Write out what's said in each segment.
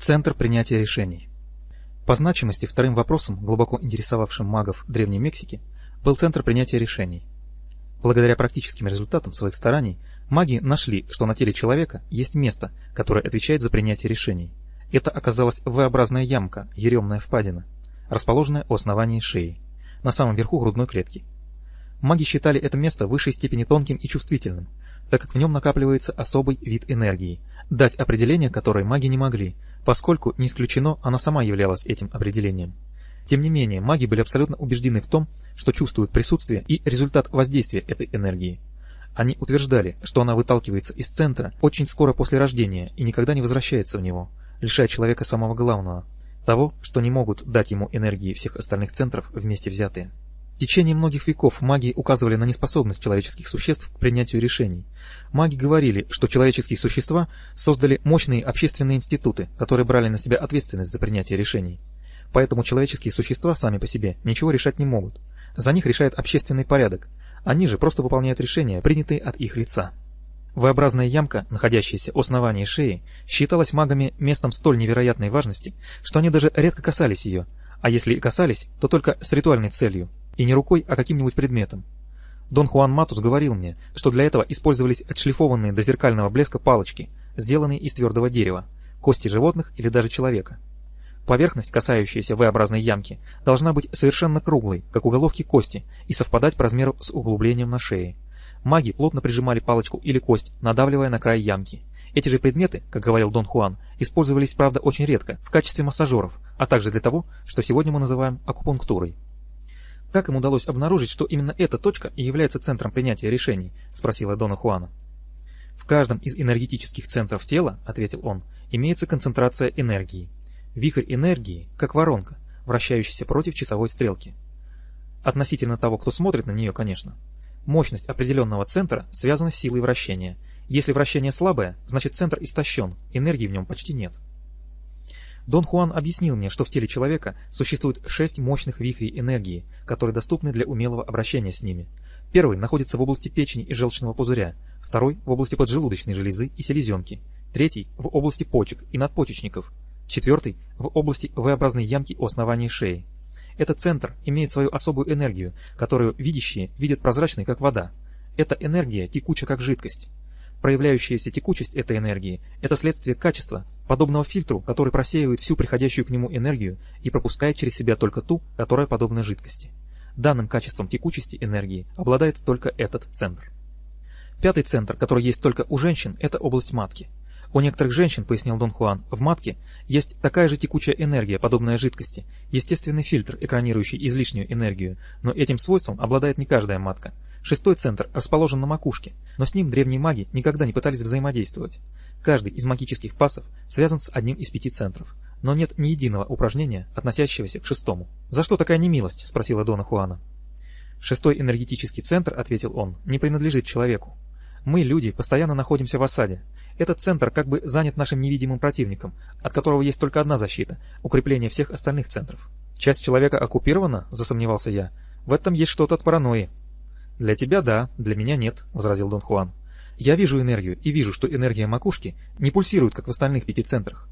Центр принятия решений. По значимости вторым вопросом, глубоко интересовавшим магов Древней Мексики, был центр принятия решений. Благодаря практическим результатам своих стараний, маги нашли, что на теле человека есть место, которое отвечает за принятие решений. Это оказалась V-образная ямка, еремная впадина, расположенная у основания шеи, на самом верху грудной клетки. Маги считали это место в высшей степени тонким и чувствительным, так как в нем накапливается особый вид энергии, дать определение которой маги не могли, поскольку, не исключено, она сама являлась этим определением. Тем не менее, маги были абсолютно убеждены в том, что чувствуют присутствие и результат воздействия этой энергии. Они утверждали, что она выталкивается из центра очень скоро после рождения и никогда не возвращается в него, лишая человека самого главного – того, что не могут дать ему энергии всех остальных центров вместе взятые. В течение многих веков маги указывали на неспособность человеческих существ к принятию решений. Маги говорили, что человеческие существа создали мощные общественные институты, которые брали на себя ответственность за принятие решений. Поэтому человеческие существа сами по себе ничего решать не могут. За них решает общественный порядок. Они же просто выполняют решения, принятые от их лица. V-образная ямка, находящаяся у основания шеи, считалась магами местом столь невероятной важности, что они даже редко касались ее, а если и касались, то только с ритуальной целью, и не рукой, а каким-нибудь предметом. Дон Хуан Матус говорил мне, что для этого использовались отшлифованные до зеркального блеска палочки, сделанные из твердого дерева, кости животных или даже человека. Поверхность, касающаяся V-образной ямки, должна быть совершенно круглой, как у головки кости, и совпадать по размеру с углублением на шее. Маги плотно прижимали палочку или кость, надавливая на край ямки. Эти же предметы, как говорил Дон Хуан, использовались, правда, очень редко, в качестве массажеров, а также для того, что сегодня мы называем акупунктурой. «Как им удалось обнаружить, что именно эта точка и является центром принятия решений?» – спросила Дона Хуана. «В каждом из энергетических центров тела, — ответил он, — имеется концентрация энергии. Вихрь энергии, как воронка, вращающаяся против часовой стрелки. Относительно того, кто смотрит на нее, конечно. Мощность определенного центра связана с силой вращения. Если вращение слабое, значит центр истощен, энергии в нем почти нет. Дон Хуан объяснил мне, что в теле человека существует шесть мощных вихрей энергии, которые доступны для умелого обращения с ними. Первый находится в области печени и желчного пузыря, второй – в области поджелудочной железы и селезенки, третий – в области почек и надпочечников, четвертый – в области V-образной ямки у основания шеи. Этот центр имеет свою особую энергию, которую видящие видят прозрачной, как вода. Эта энергия текуча, как жидкость. Проявляющаяся текучесть этой энергии – это следствие качества, подобного фильтру, который просеивает всю приходящую к нему энергию и пропускает через себя только ту, которая подобна жидкости. Данным качеством текучести энергии обладает только этот центр. Пятый центр, который есть только у женщин, это область матки. У некоторых женщин, пояснил Дон Хуан, в матке есть такая же текучая энергия, подобная жидкости, естественный фильтр, экранирующий излишнюю энергию, но этим свойством обладает не каждая матка. Шестой центр расположен на макушке, но с ним древние маги никогда не пытались взаимодействовать. Каждый из магических пасов связан с одним из пяти центров, но нет ни единого упражнения, относящегося к шестому. «За что такая немилость?» – спросила Дона Хуана. «Шестой энергетический центр, — ответил он, — не принадлежит человеку. Мы, люди, постоянно находимся в осаде. Этот центр как бы занят нашим невидимым противником, от которого есть только одна защита – укрепление всех остальных центров. Часть человека оккупирована, засомневался я. В этом есть что-то от паранойи. Для тебя да, для меня нет, возразил Дон Хуан. Я вижу энергию и вижу, что энергия макушки не пульсирует, как в остальных пяти центрах.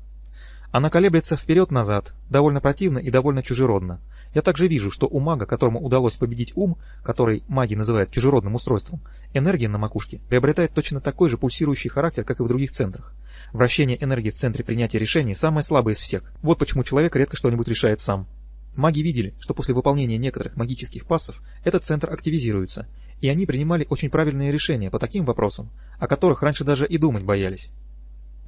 Она колеблется вперед-назад, довольно противно и довольно чужеродно. Я также вижу, что у мага, которому удалось победить ум, который маги называют чужеродным устройством, энергия на макушке приобретает точно такой же пульсирующий характер, как и в других центрах. Вращение энергии в центре принятия решений самое слабое из всех. Вот почему человек редко что-нибудь решает сам. Маги видели, что после выполнения некоторых магических пассов этот центр активизируется, и они принимали очень правильные решения по таким вопросам, о которых раньше даже и думать боялись.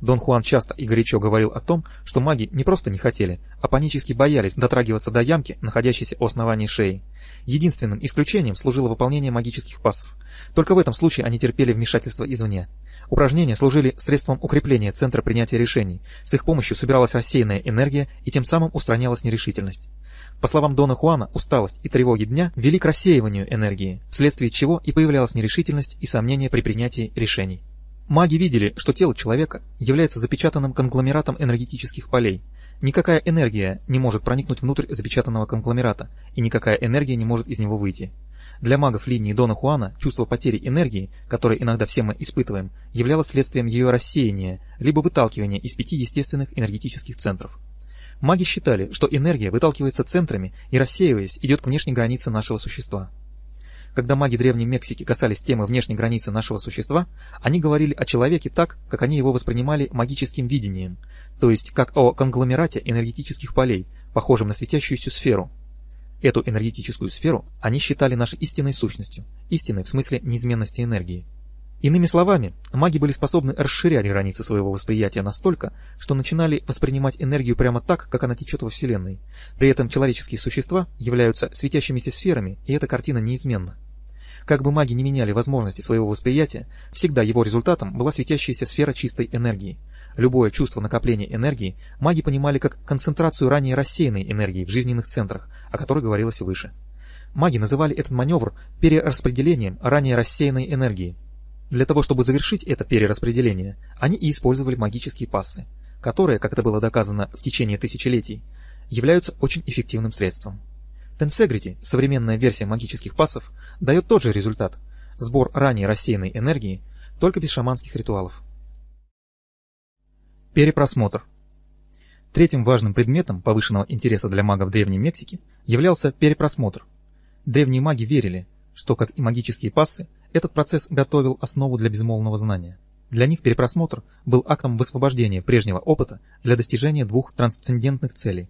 Дон Хуан часто и горячо говорил о том, что маги не просто не хотели, а панически боялись дотрагиваться до ямки, находящейся у основания шеи. Единственным исключением служило выполнение магических пассов. Только в этом случае они терпели вмешательство извне. Упражнения служили средством укрепления центра принятия решений. С их помощью собиралась рассеянная энергия и тем самым устранялась нерешительность. По словам Дона Хуана, усталость и тревоги дня вели к рассеиванию энергии, вследствие чего и появлялась нерешительность и сомнения при принятии решений. Маги видели, что тело человека является запечатанным конгломератом энергетических полей. Никакая энергия не может проникнуть внутрь запечатанного конгломерата, и никакая энергия не может из него выйти. Для магов линии Дона Хуана чувство потери энергии, которое иногда все мы испытываем, являлось следствием ее рассеяния, либо выталкивания из пяти естественных энергетических центров. Маги считали, что энергия выталкивается центрами и, рассеиваясь, идет к внешней границе нашего существа. Когда маги Древней Мексики касались темы внешней границы нашего существа, они говорили о человеке так, как они его воспринимали магическим видением, то есть как о конгломерате энергетических полей, похожем на светящуюся сферу. Эту энергетическую сферу они считали нашей истинной сущностью, истинной в смысле неизменности энергии. Иными словами, маги были способны расширять границы своего восприятия настолько, что начинали воспринимать энергию прямо так, как она течет во Вселенной. При этом человеческие существа являются светящимися сферами, и эта картина неизменна. Как бы маги не меняли возможности своего восприятия, всегда его результатом была светящаяся сфера чистой энергии. Любое чувство накопления энергии маги понимали как концентрацию ранее рассеянной энергии в жизненных центрах, о которой говорилось выше. Маги называли этот маневр перераспределением ранее рассеянной энергии. Для того, чтобы завершить это перераспределение, они и использовали магические пассы, которые, как это было доказано в течение тысячелетий, являются очень эффективным средством. Тенсегрити, современная версия магических пассов, дает тот же результат – сбор ранее рассеянной энергии, только без шаманских ритуалов. Перепросмотр. Третьим важным предметом повышенного интереса для магов Древней Мексики являлся перепросмотр. Древние маги верили, что, как и магические пассы, этот процесс готовил основу для безмолвного знания. Для них перепросмотр был актом высвобождения прежнего опыта для достижения двух трансцендентных целей.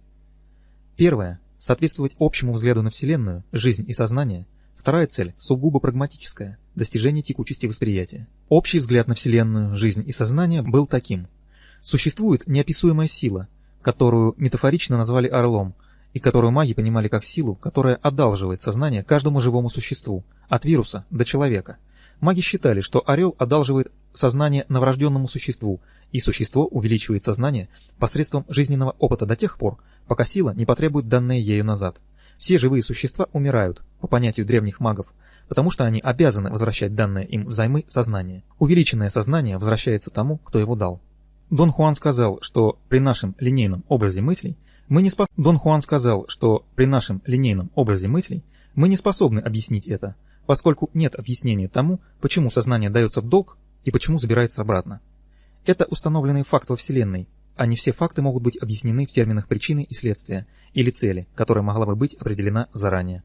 Первая – соответствовать общему взгляду на Вселенную, жизнь и сознание. Вторая цель – сугубо прагматическая – достижение текучести восприятия. Общий взгляд на Вселенную, жизнь и сознание был таким. Существует неописуемая сила, которую метафорично назвали орлом – и которую маги понимали как силу, которая одалживает сознание каждому живому существу, от вируса до человека. Маги считали, что орел одалживает сознание новорожденному существу, и существо увеличивает сознание посредством жизненного опыта до тех пор, пока сила не потребует данное ею назад. Все живые существа умирают, по понятию древних магов, потому что они обязаны возвращать данное им взаймы сознание. Увеличенное сознание возвращается тому, кто его дал. Дон Хуан сказал, что при нашем линейном образе мыслей мы не спос... Дон Хуан сказал, что при нашем линейном образе мыслей мы не способны объяснить это, поскольку нет объяснения тому, почему сознание дается в долг и почему забирается обратно. Это установленный факт во Вселенной, а не все факты могут быть объяснены в терминах причины и следствия, или цели, которая могла бы быть определена заранее.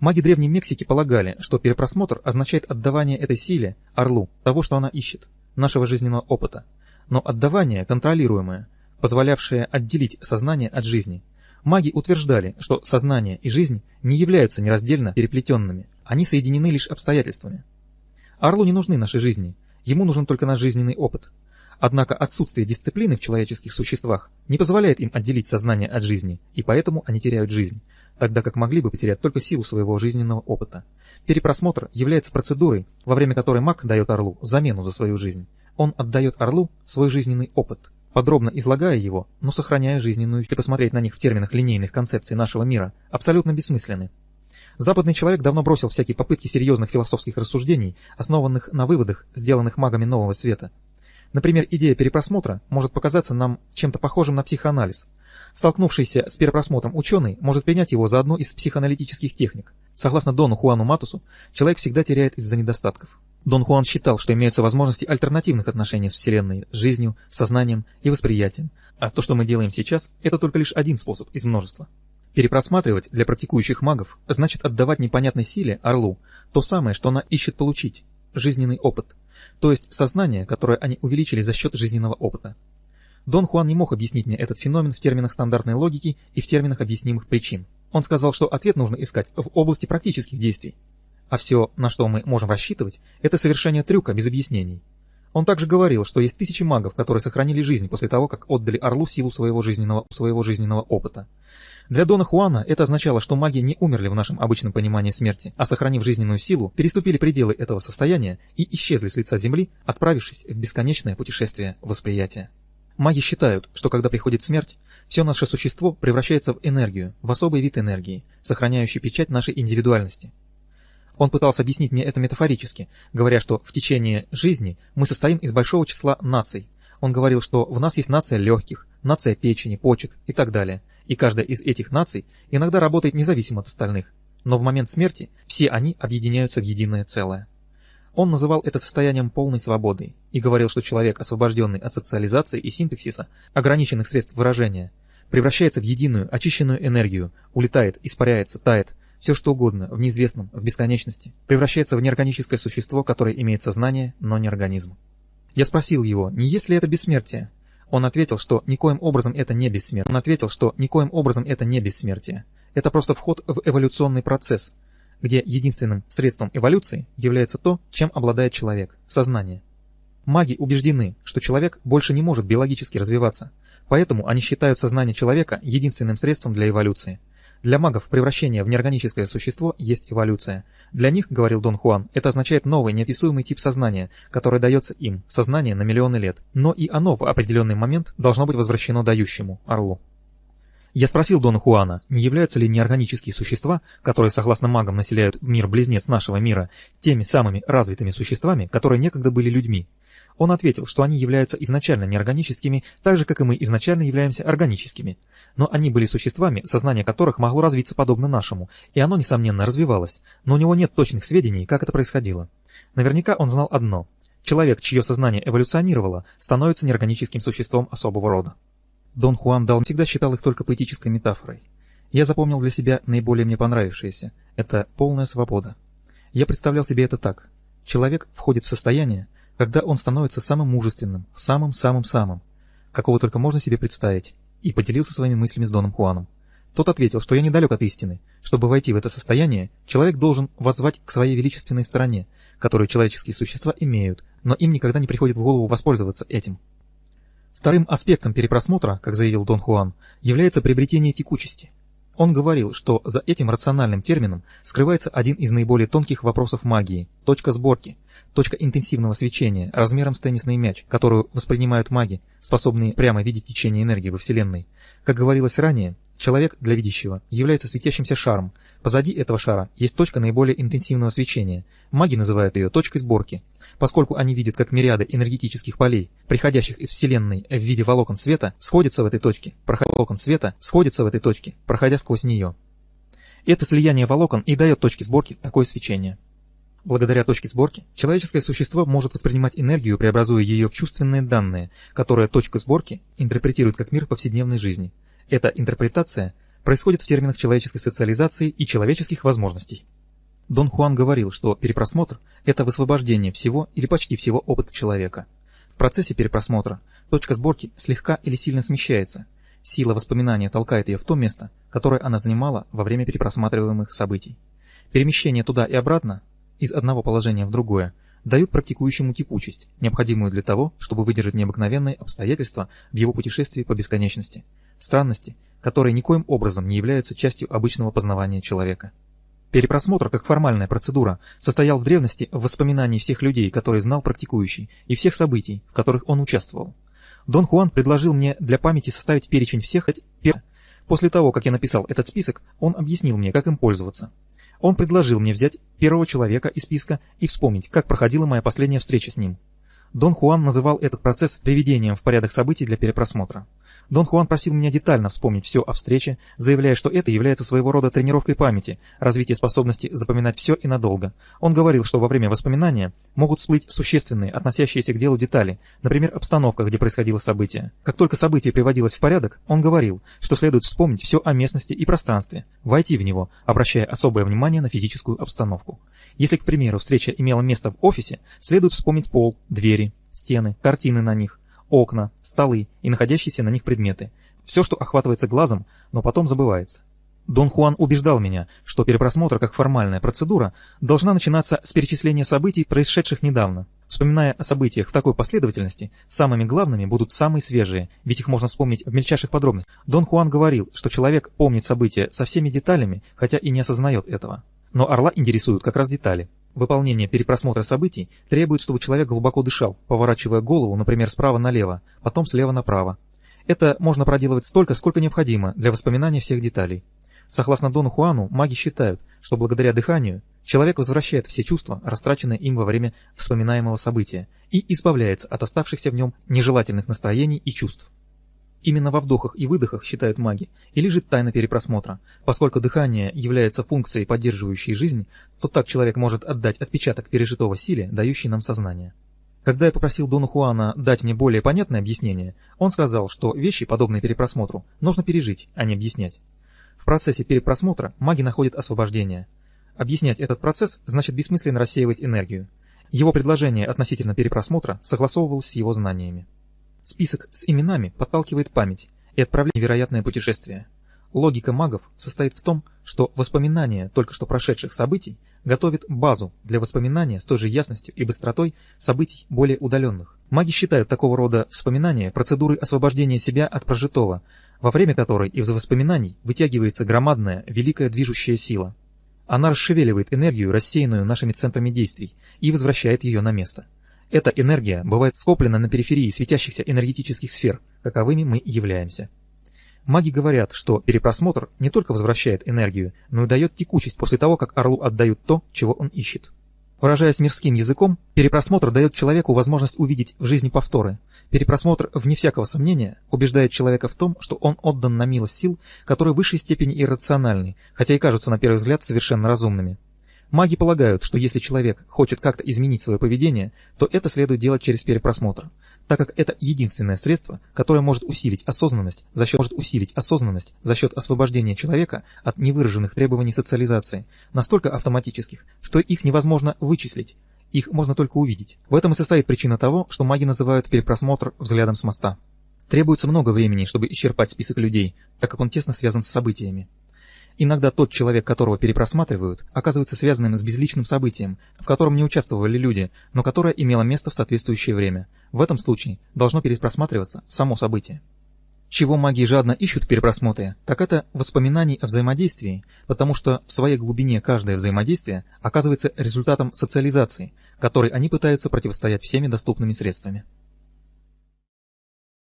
Маги Древней Мексики полагали, что перепросмотр означает отдавание этой силе, орлу, того, что она ищет, нашего жизненного опыта. Но отдавание контролируемое, позволявшее отделить сознание от жизни. Маги утверждали, что сознание и жизнь не являются нераздельно переплетенными, они соединены лишь обстоятельствами. Орлу не нужны наши жизни, ему нужен только наш жизненный опыт. Однако отсутствие дисциплины в человеческих существах не позволяет им отделить сознание от жизни, и поэтому они теряют жизнь, тогда как могли бы потерять только силу своего жизненного опыта. Перепросмотр является процедурой, во время которой маг дает орлу замену за свою жизнь. Он отдает орлу свой жизненный опыт – подробно излагая его, но сохраняя жизненную, если посмотреть на них в терминах линейных концепций нашего мира, абсолютно бессмысленны. Западный человек давно бросил всякие попытки серьезных философских рассуждений, основанных на выводах, сделанных магами нового света. Например, идея перепросмотра может показаться нам чем-то похожим на психоанализ. Столкнувшийся с перепросмотром ученый может принять его за одну из психоаналитических техник. Согласно Дону Хуану Матусу, человек всегда теряет из-за недостатков. Дон Хуан считал, что имеются возможности альтернативных отношений с Вселенной, жизнью, сознанием и восприятием, а то, что мы делаем сейчас, это только лишь один способ из множества. Перепросматривать для практикующих магов значит отдавать непонятной силе, орлу, то самое, что она ищет получить – жизненный опыт, то есть сознание, которое они увеличили за счет жизненного опыта. Дон Хуан не мог объяснить мне этот феномен в терминах стандартной логики и в терминах объяснимых причин. Он сказал, что ответ нужно искать в области практических действий, а все, на что мы можем рассчитывать, это совершение трюка без объяснений. Он также говорил, что есть тысячи магов, которые сохранили жизнь после того, как отдали Орлу силу своего жизненного, своего жизненного опыта. Для Дона Хуана это означало, что маги не умерли в нашем обычном понимании смерти, а сохранив жизненную силу, переступили пределы этого состояния и исчезли с лица Земли, отправившись в бесконечное путешествие восприятия. Маги считают, что когда приходит смерть, все наше существо превращается в энергию, в особый вид энергии, сохраняющий печать нашей индивидуальности, он пытался объяснить мне это метафорически, говоря, что в течение жизни мы состоим из большого числа наций. Он говорил, что в нас есть нация легких, нация печени, почек и так далее. И каждая из этих наций иногда работает независимо от остальных. но в момент смерти все они объединяются в единое целое. Он называл это состоянием полной свободы и говорил, что человек, освобожденный от социализации и синтаксиса, ограниченных средств выражения, превращается в единую, очищенную энергию, улетает, испаряется, тает, все что угодно, в неизвестном, в бесконечности, превращается в неорганическое существо, которое имеет сознание, но не организм. Я спросил его, не есть ли это бессмертие? Он ответил, что никоим образом это не бессмертие. Он ответил, что никоим образом это не бессмертие. Это просто вход в эволюционный процесс, где единственным средством эволюции является то, чем обладает человек – сознание. Маги убеждены, что человек больше не может биологически развиваться, поэтому они считают сознание человека единственным средством для эволюции. Для магов превращение в неорганическое существо есть эволюция. Для них, говорил Дон Хуан, это означает новый неописуемый тип сознания, который дается им, сознание на миллионы лет. Но и оно в определенный момент должно быть возвращено дающему, орлу. Я спросил Дона Хуана, не являются ли неорганические существа, которые, согласно магам, населяют мир-близнец нашего мира, теми самыми развитыми существами, которые некогда были людьми. Он ответил, что они являются изначально неорганическими, так же, как и мы изначально являемся органическими. Но они были существами, сознание которых могло развиться подобно нашему, и оно, несомненно, развивалось, но у него нет точных сведений, как это происходило. Наверняка он знал одно. Человек, чье сознание эволюционировало, становится неорганическим существом особого рода. Дон Хуан Дал всегда считал их только поэтической метафорой. Я запомнил для себя наиболее мне понравившееся. Это полная свобода. Я представлял себе это так. Человек входит в состояние, когда он становится самым мужественным, самым-самым-самым, какого только можно себе представить, и поделился своими мыслями с Доном Хуаном. Тот ответил, что я недалек от истины. Чтобы войти в это состояние, человек должен воззвать к своей величественной стороне, которую человеческие существа имеют, но им никогда не приходит в голову воспользоваться этим. Вторым аспектом перепросмотра, как заявил Дон Хуан, является приобретение текучести. Он говорил, что за этим рациональным термином скрывается один из наиболее тонких вопросов магии – точка сборки, точка интенсивного свечения размером с теннисный мяч, которую воспринимают маги, способные прямо видеть течение энергии во Вселенной. Как говорилось ранее, человек для видящего является светящимся шаром. Позади этого шара есть точка наиболее интенсивного свечения. Маги называют ее точкой сборки поскольку они видят, как мириады энергетических полей, приходящих из Вселенной в виде волокон света, сходятся в этой точке, проходя волокон света, сходятся в этой точке, проходя сквозь нее. Это слияние волокон и дает точке сборки такое свечение. Благодаря точке сборки, человеческое существо может воспринимать энергию, преобразуя ее в чувственные данные, которые точка сборки интерпретирует как мир повседневной жизни. Эта интерпретация происходит в терминах человеческой социализации и человеческих возможностей. Дон Хуан говорил, что перепросмотр – это высвобождение всего или почти всего опыта человека. В процессе перепросмотра точка сборки слегка или сильно смещается. Сила воспоминания толкает ее в то место, которое она занимала во время перепросматриваемых событий. Перемещение туда и обратно, из одного положения в другое, дают практикующему текучесть, необходимую для того, чтобы выдержать необыкновенные обстоятельства в его путешествии по бесконечности, странности, которые никоим образом не являются частью обычного познавания человека. Перепросмотр, как формальная процедура, состоял в древности в воспоминании всех людей, которые знал практикующий, и всех событий, в которых он участвовал. Дон Хуан предложил мне для памяти составить перечень всех этих... После того, как я написал этот список, он объяснил мне, как им пользоваться. Он предложил мне взять первого человека из списка и вспомнить, как проходила моя последняя встреча с ним. Дон Хуан называл этот процесс приведением в порядок событий для перепросмотра. Дон Хуан просил меня детально вспомнить все о встрече, заявляя, что это является своего рода тренировкой памяти, развитие способности запоминать все и надолго. Он говорил, что во время воспоминания могут всплыть существенные, относящиеся к делу детали, например, обстановка, где происходило событие. Как только событие приводилось в порядок, он говорил, что следует вспомнить все о местности и пространстве, войти в него, обращая особое внимание на физическую обстановку. Если, к примеру, встреча имела место в офисе, следует вспомнить пол, двери, стены, картины на них, окна, столы и находящиеся на них предметы. Все, что охватывается глазом, но потом забывается. Дон Хуан убеждал меня, что перепросмотр как формальная процедура должна начинаться с перечисления событий, происшедших недавно. Вспоминая о событиях в такой последовательности, самыми главными будут самые свежие, ведь их можно вспомнить в мельчайших подробностях. Дон Хуан говорил, что человек помнит события со всеми деталями, хотя и не осознает этого. Но орла интересуют как раз детали. Выполнение перепросмотра событий требует, чтобы человек глубоко дышал, поворачивая голову, например, справа налево, потом слева направо. Это можно проделывать столько, сколько необходимо для воспоминания всех деталей. Согласно Дону Хуану, маги считают, что благодаря дыханию человек возвращает все чувства, растраченные им во время вспоминаемого события, и избавляется от оставшихся в нем нежелательных настроений и чувств. Именно во вдохах и выдохах, считают маги, и лежит тайна перепросмотра. Поскольку дыхание является функцией, поддерживающей жизнь, то так человек может отдать отпечаток пережитого силе, дающий нам сознание. Когда я попросил Дону Хуана дать мне более понятное объяснение, он сказал, что вещи, подобные перепросмотру, нужно пережить, а не объяснять. В процессе перепросмотра маги находят освобождение. Объяснять этот процесс значит бессмысленно рассеивать энергию. Его предложение относительно перепросмотра согласовывалось с его знаниями. Список с именами подталкивает память и отправляет в невероятное путешествие. Логика магов состоит в том, что воспоминания только что прошедших событий готовят базу для воспоминания с той же ясностью и быстротой событий более удаленных. Маги считают такого рода вспоминания процедурой освобождения себя от прожитого, во время которой из воспоминаний вытягивается громадная, великая движущая сила. Она расшевеливает энергию, рассеянную нашими центрами действий, и возвращает ее на место. Эта энергия бывает скоплена на периферии светящихся энергетических сфер, каковыми мы являемся. Маги говорят, что перепросмотр не только возвращает энергию, но и дает текучесть после того, как орлу отдают то, чего он ищет. Выражаясь мирским языком, перепросмотр дает человеку возможность увидеть в жизни повторы. Перепросмотр, вне всякого сомнения, убеждает человека в том, что он отдан на милость сил, которые в высшей степени иррациональны, хотя и кажутся на первый взгляд совершенно разумными. Маги полагают, что если человек хочет как-то изменить свое поведение, то это следует делать через перепросмотр, так как это единственное средство, которое может усилить осознанность за счет, может усилить осознанность за счет освобождения человека от невыраженных требований социализации, настолько автоматических, что их невозможно вычислить, их можно только увидеть. В этом и состоит причина того, что маги называют перепросмотр взглядом с моста. Требуется много времени, чтобы исчерпать список людей, так как он тесно связан с событиями. Иногда тот человек, которого перепросматривают, оказывается связанным с безличным событием, в котором не участвовали люди, но которое имело место в соответствующее время. В этом случае должно перепросматриваться само событие. Чего маги жадно ищут в перепросмотре, так это воспоминаний о взаимодействии, потому что в своей глубине каждое взаимодействие оказывается результатом социализации, которой они пытаются противостоять всеми доступными средствами.